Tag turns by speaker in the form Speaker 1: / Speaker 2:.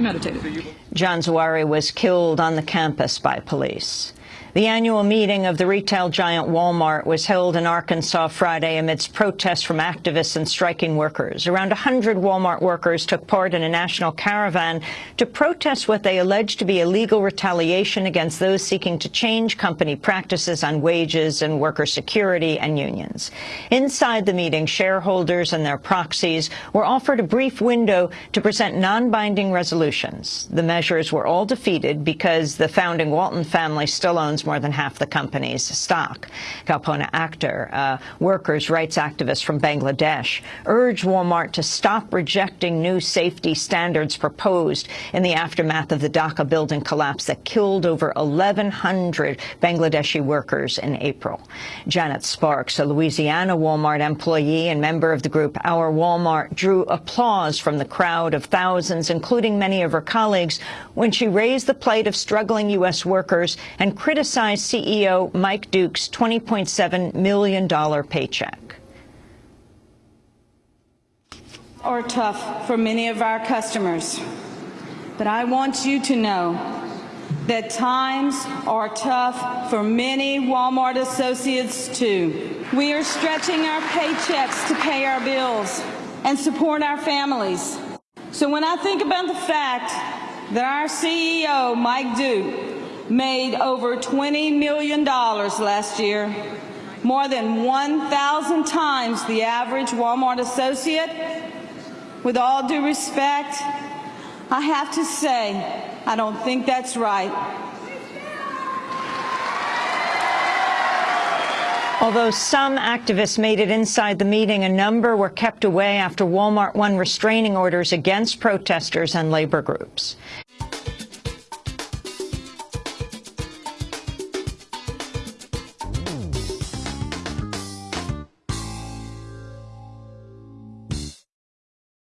Speaker 1: meditated.
Speaker 2: John Zawahri was killed on the campus by police. The annual meeting of the retail giant Walmart was held in Arkansas Friday amidst protests from activists and striking workers. Around 100 Walmart workers took part in a national caravan to protest what they alleged to be illegal retaliation against those seeking to change company practices on wages and worker security and unions. Inside the meeting, shareholders and their proxies were offered a brief window to present non-binding resolutions. The measures were all defeated because the founding Walton family still owns more than half the company's stock. Kalpona Akter, a uh, workers' rights activist from Bangladesh, urged Walmart to stop rejecting new safety standards proposed in the aftermath of the Dhaka building collapse that killed over 1,100 Bangladeshi workers in April. Janet Sparks, a Louisiana Walmart employee and member of the group Our Walmart, drew applause from the crowd of thousands, including many of her colleagues, when she raised the plight of struggling U.S. workers and criticized CEO Mike Duke's $20.7 million paycheck.
Speaker 3: Are tough for many of our customers, but I want you to know that times are tough for many Walmart associates too. We are stretching our paychecks to pay our bills and support our families. So when I think about the fact that our CEO, Mike Duke, made over $20 million last year, more than 1,000 times the average Walmart associate. With all due respect, I have to say, I don't think that's right.
Speaker 2: Although some activists made it inside the meeting, a number were kept away after Walmart won restraining orders against protesters and labor groups.